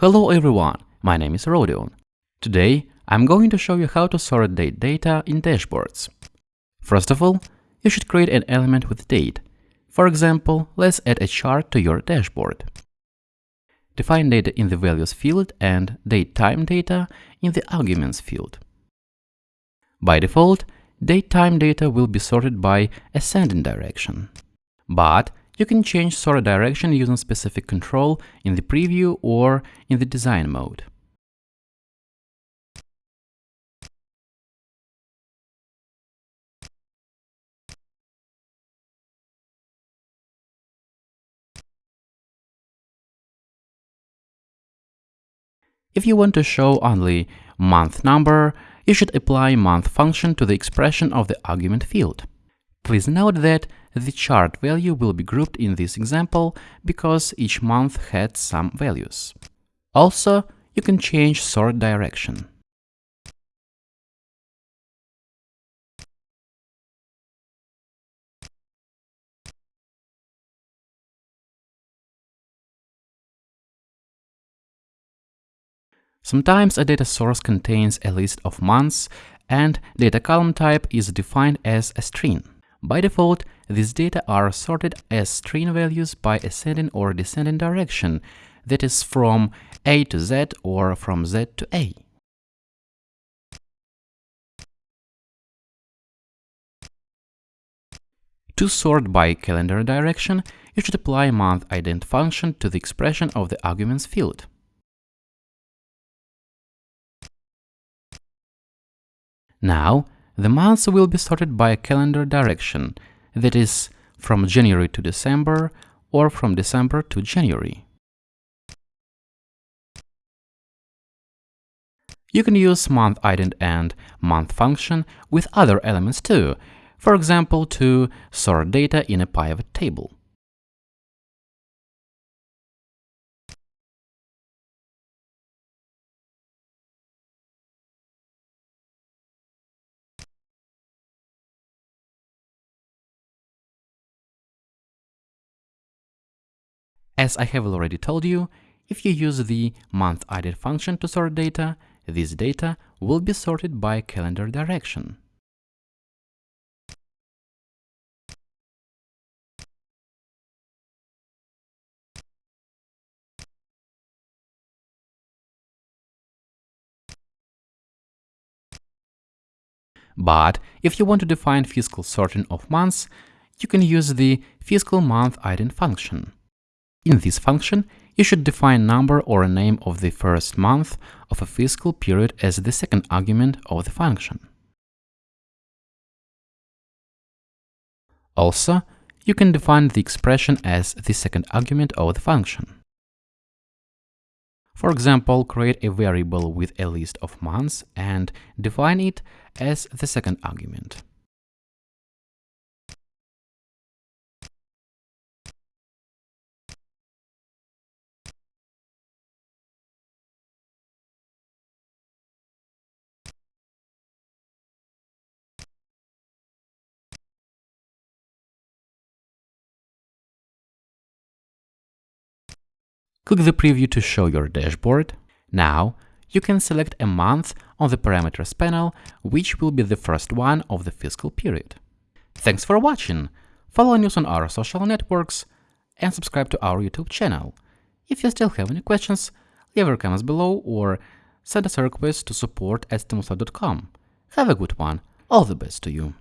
Hello everyone, my name is Rodion. Today I'm going to show you how to sort date data in dashboards. First of all, you should create an element with date. For example, let's add a chart to your dashboard. Define data in the values field and date time data in the arguments field. By default, date time data will be sorted by ascending direction. But you can change sort direction using specific control in the preview or in the design mode. If you want to show only month number, you should apply month function to the expression of the argument field. Please note that the chart value will be grouped in this example because each month had some values. Also, you can change sort direction. Sometimes a data source contains a list of months and data column type is defined as a string. By default, these data are sorted as string values by ascending or descending direction, that is from A to Z or from Z to A. To sort by calendar direction, you should apply month ident function to the expression of the arguments field. Now, the months will be sorted by a calendar direction, that is, from January to December or from December to January. You can use month ident and month function with other elements too, for example, to sort data in a pivot table. As I have already told you, if you use the month ident function to sort data, this data will be sorted by calendar direction. But if you want to define fiscal sorting of months, you can use the fiscal month ident function. In this function, you should define number or a name of the first month of a fiscal period as the second argument of the function. Also, you can define the expression as the second argument of the function. For example, create a variable with a list of months and define it as the second argument. Click the preview to show your dashboard. Now, you can select a month on the parameters panel, which will be the first one of the fiscal period. Thanks for watching! Follow news on our social networks and subscribe to our YouTube channel. If you still have any questions, leave your comments below or send us a request to support at Have a good one. All the best to you.